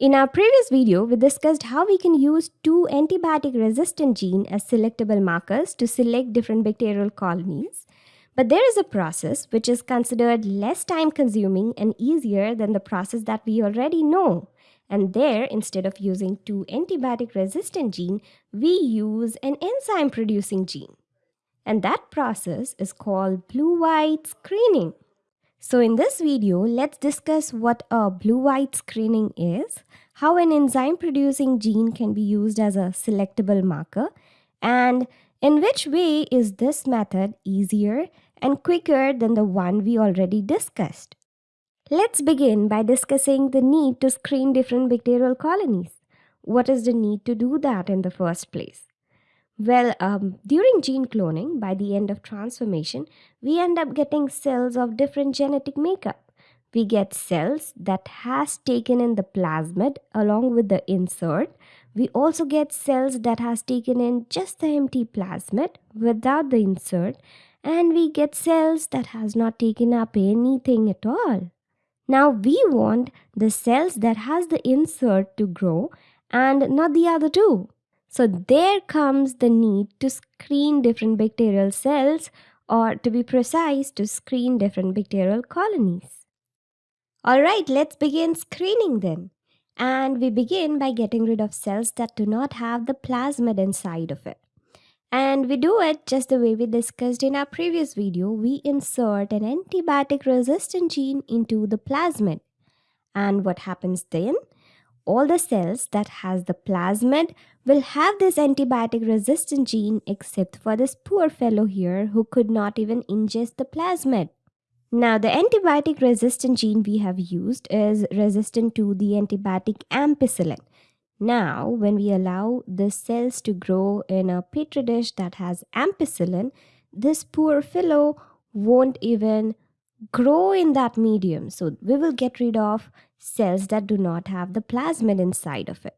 In our previous video, we discussed how we can use two antibiotic resistant genes as selectable markers to select different bacterial colonies. But there is a process which is considered less time consuming and easier than the process that we already know. And there, instead of using two antibiotic resistant gene, we use an enzyme producing gene. And that process is called blue-white screening. So in this video, let's discuss what a blue-white screening is, how an enzyme-producing gene can be used as a selectable marker, and in which way is this method easier and quicker than the one we already discussed. Let's begin by discussing the need to screen different bacterial colonies. What is the need to do that in the first place? Well, um, during gene cloning, by the end of transformation, we end up getting cells of different genetic makeup. We get cells that has taken in the plasmid along with the insert. We also get cells that has taken in just the empty plasmid without the insert. And we get cells that has not taken up anything at all. Now we want the cells that has the insert to grow and not the other two. So there comes the need to screen different bacterial cells or to be precise to screen different bacterial colonies. Alright, let's begin screening then. And we begin by getting rid of cells that do not have the plasmid inside of it. And we do it just the way we discussed in our previous video. We insert an antibiotic resistant gene into the plasmid. And what happens then? all the cells that has the plasmid will have this antibiotic resistant gene except for this poor fellow here who could not even ingest the plasmid. Now the antibiotic resistant gene we have used is resistant to the antibiotic ampicillin. Now when we allow the cells to grow in a petri dish that has ampicillin, this poor fellow won't even grow in that medium. So we will get rid of cells that do not have the plasmid inside of it.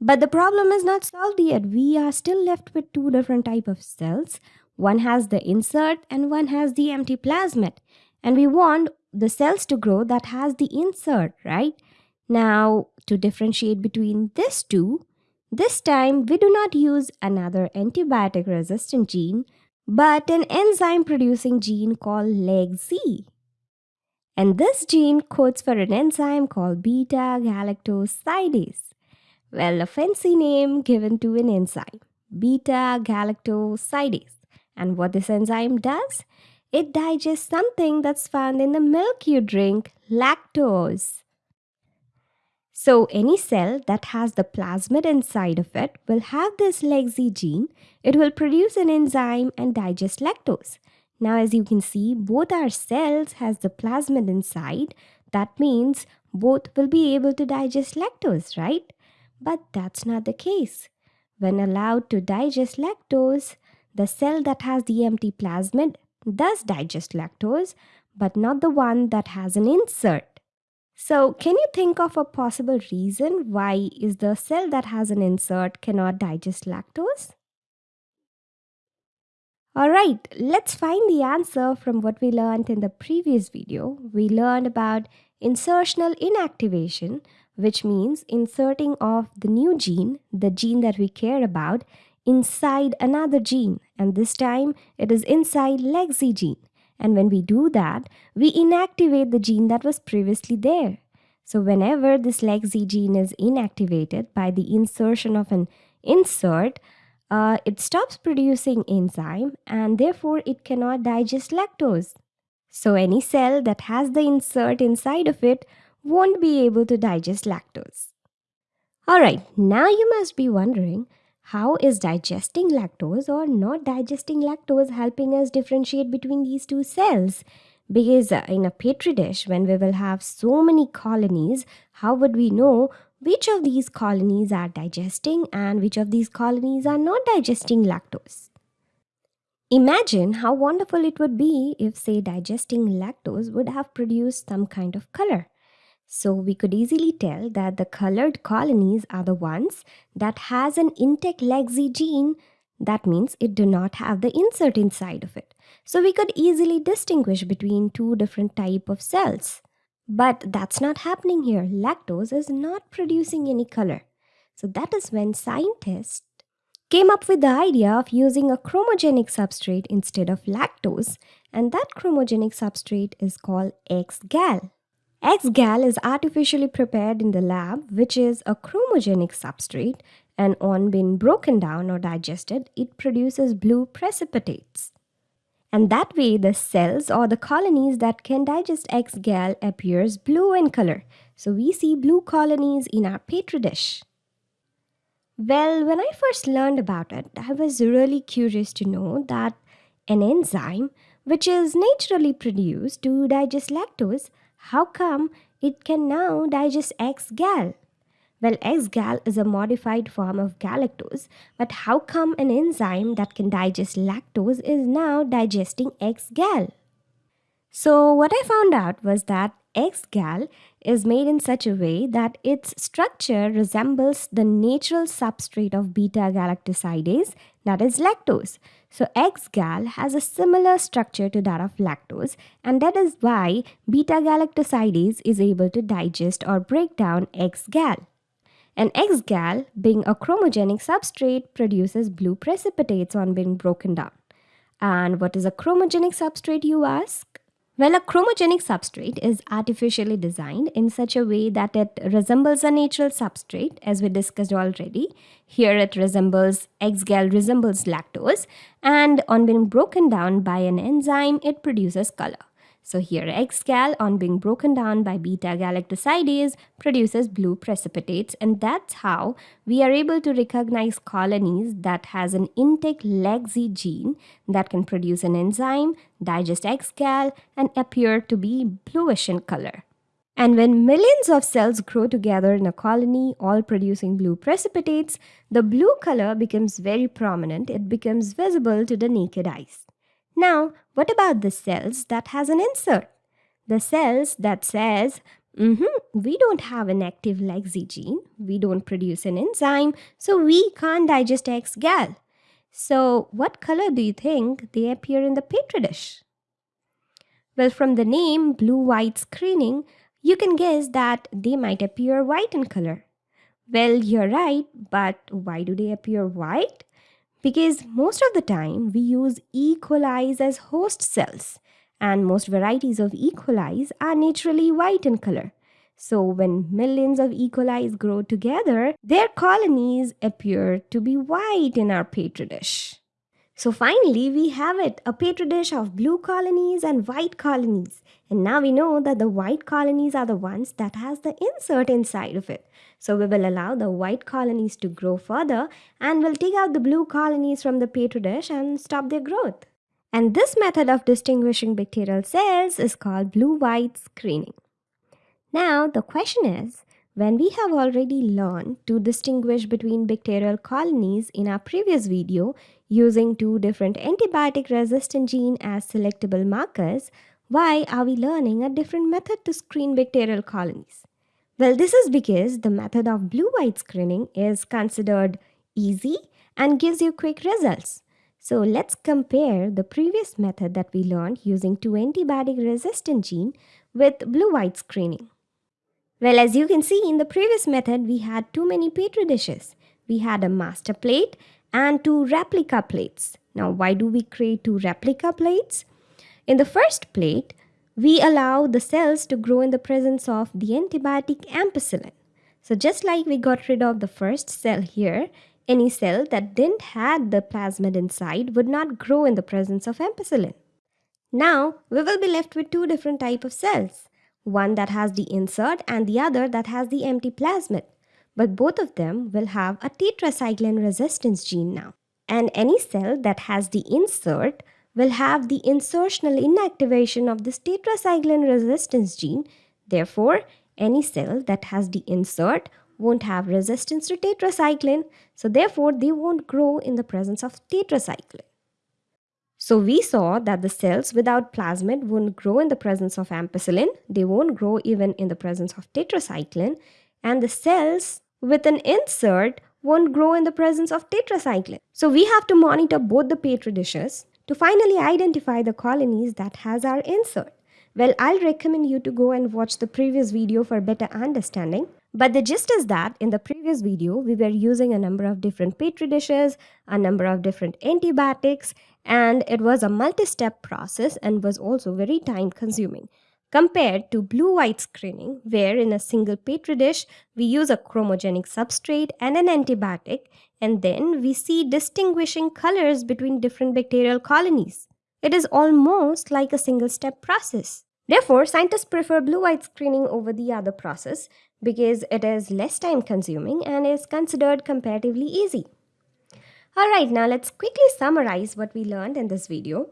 But the problem is not solved yet. We are still left with two different type of cells. One has the insert and one has the empty plasmid. And we want the cells to grow that has the insert, right? Now, to differentiate between these two, this time we do not use another antibiotic resistant gene, but an enzyme producing gene called lacZ. And this gene codes for an enzyme called beta galactosidase. Well, a fancy name given to an enzyme, beta galactosidase. And what this enzyme does? It digests something that's found in the milk you drink, lactose. So any cell that has the plasmid inside of it will have this lacZ gene. It will produce an enzyme and digest lactose. Now as you can see, both our cells has the plasmid inside. That means both will be able to digest lactose, right? But that's not the case. When allowed to digest lactose, the cell that has the empty plasmid does digest lactose, but not the one that has an insert. So can you think of a possible reason why is the cell that has an insert cannot digest lactose? Alright, let's find the answer from what we learned in the previous video. We learned about insertional inactivation, which means inserting of the new gene, the gene that we care about, inside another gene. And this time it is inside lacZ gene. And when we do that, we inactivate the gene that was previously there. So whenever this lacZ gene is inactivated by the insertion of an insert, uh, it stops producing enzyme and therefore it cannot digest lactose. So any cell that has the insert inside of it won't be able to digest lactose. Alright, now you must be wondering how is digesting lactose or not digesting lactose helping us differentiate between these two cells? Because uh, in a petri dish, when we will have so many colonies, how would we know which of these colonies are digesting and which of these colonies are not digesting lactose? Imagine how wonderful it would be if, say, digesting lactose would have produced some kind of color. So we could easily tell that the colored colonies are the ones that has an intact lacZ gene. That means it do not have the insert inside of it. So we could easily distinguish between two different type of cells. But that's not happening here. Lactose is not producing any color. So that is when scientists came up with the idea of using a chromogenic substrate instead of lactose, and that chromogenic substrate is called X-gal. X-gal is artificially prepared in the lab, which is a chromogenic substrate, and on being broken down or digested, it produces blue precipitates. And that way, the cells or the colonies that can digest X-gal appears blue in color. So we see blue colonies in our petri dish. Well, when I first learned about it, I was really curious to know that an enzyme, which is naturally produced to digest lactose, how come it can now digest X-gal? Well, X-gal is a modified form of galactose, but how come an enzyme that can digest lactose is now digesting X-gal? So what I found out was that X-gal is made in such a way that its structure resembles the natural substrate of beta-galactosidase, that is lactose. So X-gal has a similar structure to that of lactose and that is why beta-galactosidase is able to digest or break down X-gal. An X-gal, being a chromogenic substrate, produces blue precipitates on being broken down. And what is a chromogenic substrate, you ask? Well, a chromogenic substrate is artificially designed in such a way that it resembles a natural substrate, as we discussed already. Here it resembles, X-gal resembles lactose, and on being broken down by an enzyme, it produces color. So here X-gal on being broken down by beta-galactosidase produces blue precipitates and that's how we are able to recognize colonies that has an intact lacZ gene that can produce an enzyme, digest X-gal and appear to be bluish in color. And when millions of cells grow together in a colony, all producing blue precipitates, the blue color becomes very prominent. It becomes visible to the naked eyes. Now, what about the cells that has an insert? The cells that says, mm -hmm, we don't have an active lacZ gene, we don't produce an enzyme, so we can't digest X-gal. So what color do you think they appear in the petri dish? Well, from the name blue-white screening, you can guess that they might appear white in color. Well, you're right, but why do they appear white? Because most of the time we use E. coli as host cells and most varieties of E. coli are naturally white in color. So when millions of E. coli grow together, their colonies appear to be white in our petri dish. So finally, we have it, a petri dish of blue colonies and white colonies. And now we know that the white colonies are the ones that has the insert inside of it. So we will allow the white colonies to grow further and we'll take out the blue colonies from the petri dish and stop their growth. And this method of distinguishing bacterial cells is called blue-white screening. Now the question is, when we have already learned to distinguish between bacterial colonies in our previous video using two different antibiotic resistant gene as selectable markers, why are we learning a different method to screen bacterial colonies? Well, this is because the method of blue-white screening is considered easy and gives you quick results. So let's compare the previous method that we learned using two antibiotic resistant gene with blue-white screening. Well, as you can see in the previous method, we had too many petri dishes. We had a master plate and two replica plates. Now, why do we create two replica plates? In the first plate, we allow the cells to grow in the presence of the antibiotic ampicillin. So just like we got rid of the first cell here, any cell that didn't have the plasmid inside would not grow in the presence of ampicillin. Now, we will be left with two different type of cells, one that has the insert and the other that has the empty plasmid. But both of them will have a tetracycline resistance gene now. And any cell that has the insert will have the insertional inactivation of this tetracycline resistance gene. Therefore, any cell that has the insert won't have resistance to tetracycline, so therefore they won't grow in the presence of tetracycline. So we saw that the cells without plasmid won't grow in the presence of ampicillin, they won't grow even in the presence of tetracycline, and the cells with an insert won't grow in the presence of tetracycline. So we have to monitor both the petri dishes to finally identify the colonies that has our insert. Well, I'll recommend you to go and watch the previous video for better understanding. But the gist is that in the previous video, we were using a number of different petri dishes, a number of different antibiotics, and it was a multi-step process and was also very time consuming compared to blue-white screening where in a single petri dish we use a chromogenic substrate and an antibiotic and then we see distinguishing colors between different bacterial colonies. It is almost like a single step process. Therefore, scientists prefer blue-white screening over the other process because it is less time consuming and is considered comparatively easy. Alright, now let's quickly summarize what we learned in this video.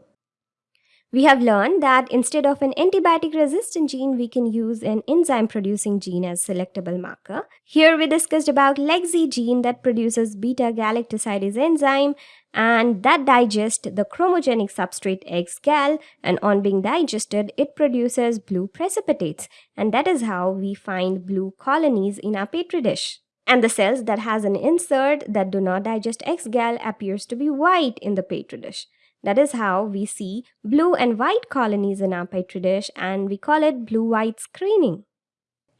We have learned that instead of an antibiotic resistant gene, we can use an enzyme producing gene as selectable marker. Here we discussed about lacZ gene that produces beta-galactosidase enzyme and that digests the chromogenic substrate X-gal and on being digested, it produces blue precipitates and that is how we find blue colonies in our petri dish. And the cells that has an insert that do not digest X-gal appears to be white in the petri dish. That is how we see blue and white colonies in our petri dish and we call it blue-white screening.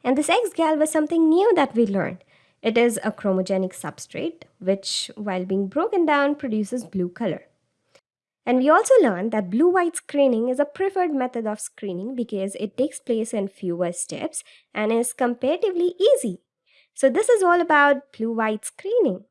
And this X-gal was something new that we learned. It is a chromogenic substrate which while being broken down produces blue color. And we also learned that blue-white screening is a preferred method of screening because it takes place in fewer steps and is comparatively easy. So this is all about blue-white screening.